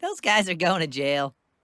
Those guys are going to jail.